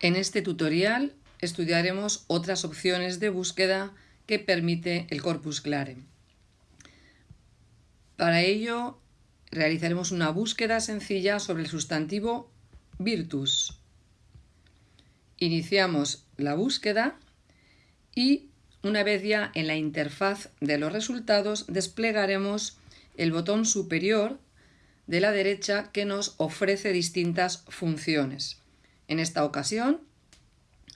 En este tutorial estudiaremos otras opciones de búsqueda que permite el Corpus Clare. Para ello realizaremos una búsqueda sencilla sobre el sustantivo virtus. Iniciamos la búsqueda y una vez ya en la interfaz de los resultados desplegaremos el botón superior de la derecha que nos ofrece distintas funciones. En esta ocasión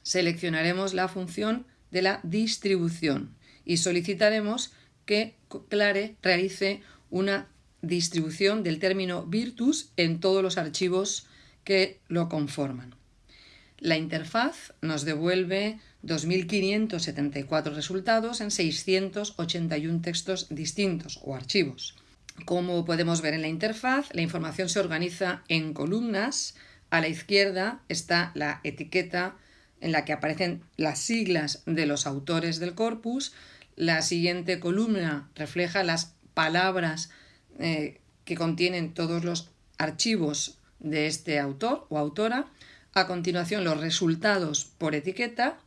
seleccionaremos la función de la distribución y solicitaremos que Clare realice una distribución del término virtus en todos los archivos que lo conforman. La interfaz nos devuelve 2.574 resultados en 681 textos distintos o archivos. Como podemos ver en la interfaz, la información se organiza en columnas a la izquierda está la etiqueta en la que aparecen las siglas de los autores del corpus. La siguiente columna refleja las palabras eh, que contienen todos los archivos de este autor o autora. A continuación los resultados por etiqueta.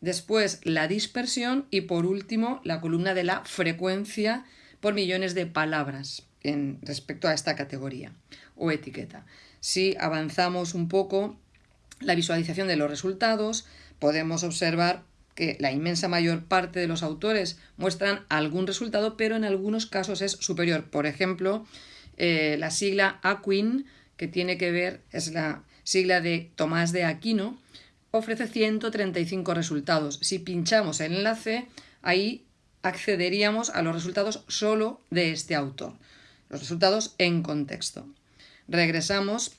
Después la dispersión y por último la columna de la frecuencia por millones de palabras en respecto a esta categoría o etiqueta. Si avanzamos un poco la visualización de los resultados, podemos observar que la inmensa mayor parte de los autores muestran algún resultado, pero en algunos casos es superior. Por ejemplo, eh, la sigla Aquin, que tiene que ver, es la sigla de Tomás de Aquino, ofrece 135 resultados. Si pinchamos el enlace, ahí accederíamos a los resultados solo de este autor, los resultados en contexto. Regresamos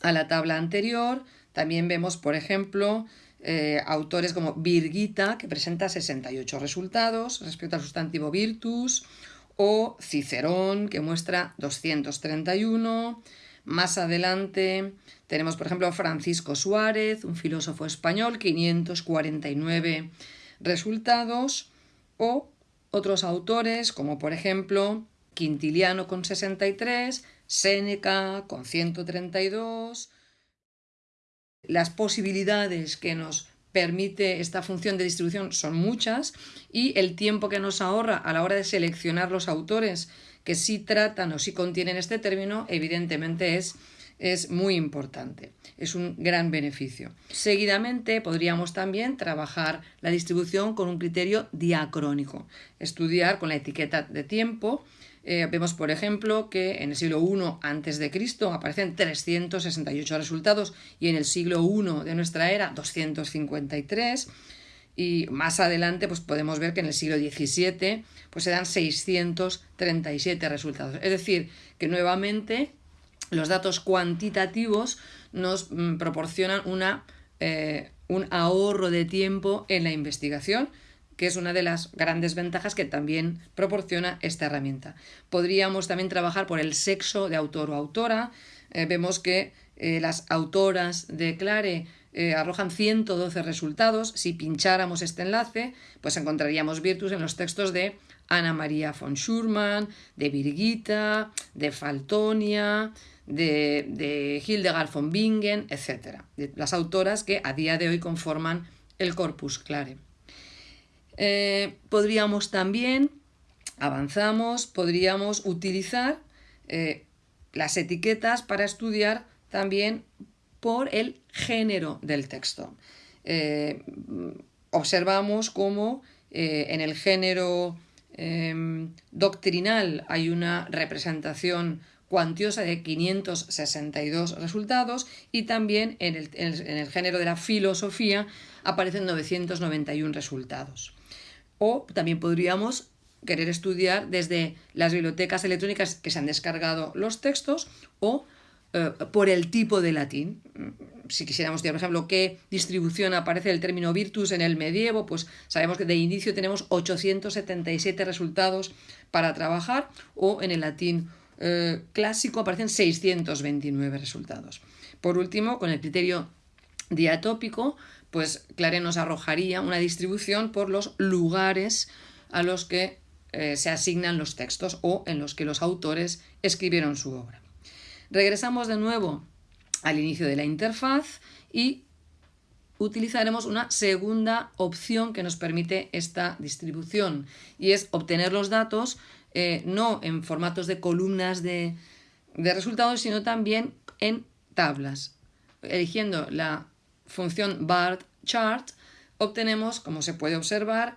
a la tabla anterior, también vemos, por ejemplo, eh, autores como Virgita, que presenta 68 resultados respecto al sustantivo virtus, o Cicerón, que muestra 231. Más adelante tenemos, por ejemplo, Francisco Suárez, un filósofo español, 549 resultados, o otros autores como, por ejemplo, Quintiliano con 63, Séneca con 132. Las posibilidades que nos permite esta función de distribución son muchas y el tiempo que nos ahorra a la hora de seleccionar los autores que sí tratan o sí contienen este término, evidentemente es, es muy importante. Es un gran beneficio. Seguidamente podríamos también trabajar la distribución con un criterio diacrónico, estudiar con la etiqueta de tiempo eh, vemos, por ejemplo, que en el siglo I a.C. aparecen 368 resultados y en el siglo I de nuestra era 253 y más adelante pues podemos ver que en el siglo XVII pues se dan 637 resultados. Es decir, que nuevamente los datos cuantitativos nos mm, proporcionan una, eh, un ahorro de tiempo en la investigación que es una de las grandes ventajas que también proporciona esta herramienta. Podríamos también trabajar por el sexo de autor o autora. Eh, vemos que eh, las autoras de Clare eh, arrojan 112 resultados. Si pincháramos este enlace, pues encontraríamos Virtus en los textos de Ana María von Schurman, de Birgitta, de Faltonia, de, de Hildegard von Bingen, etc. las autoras que a día de hoy conforman el corpus Clare. Eh, podríamos también, avanzamos, podríamos utilizar eh, las etiquetas para estudiar también por el género del texto. Eh, observamos cómo en el género em, doctrinal hay una representación cuantiosa de 562 resultados y también en el, en el género de la filosofía aparecen 991 resultados. O también podríamos querer estudiar desde las bibliotecas electrónicas que se han descargado los textos o eh, por el tipo de latín. Si quisiéramos estudiar, por ejemplo, qué distribución aparece el término virtus en el medievo, pues sabemos que de inicio tenemos 877 resultados para trabajar o en el latín eh, clásico aparecen 629 resultados. Por último, con el criterio diatópico, pues Clare nos arrojaría una distribución por los lugares a los que eh, se asignan los textos o en los que los autores escribieron su obra. Regresamos de nuevo al inicio de la interfaz y utilizaremos una segunda opción que nos permite esta distribución y es obtener los datos eh, no en formatos de columnas de, resultados, sino también en tablas. Eligiendo la función BART chart, obtenemos, como se puede observar,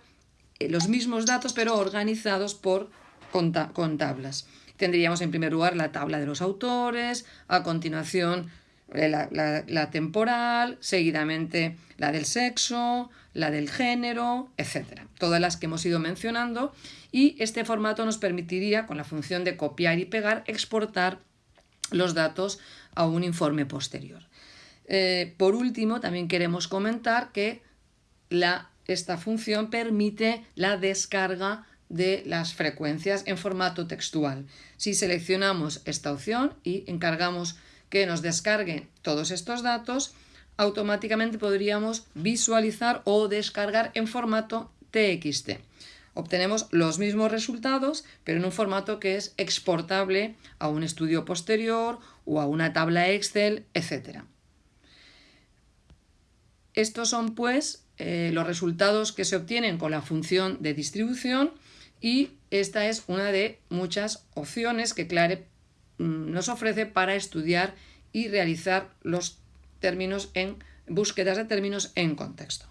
eh, los mismos datos pero organizados por, con, tablas. Tendríamos en primer lugar la tabla de los autores, a continuación eh, la, temporal, seguidamente la del sexo, la del género, etc. Todas las que hemos ido mencionando y este formato nos permitiría, con la función de copiar y pegar, exportar los datos a un informe posterior. Eh, por último, también queremos comentar que esta función permite la descarga de las frecuencias en formato textual. Si seleccionamos esta opción y encargamos que nos descargue todos estos datos, automáticamente podríamos visualizar o descargar en formato TXT. Obtenemos los mismos resultados, pero en un formato que es exportable a un estudio posterior o a una tabla Excel, etc. Estos son pues eh, los resultados que se obtienen con la función de distribución y esta es una de muchas opciones que Clare nos ofrece para estudiar y realizar los términos en búsquedas de términos en contexto.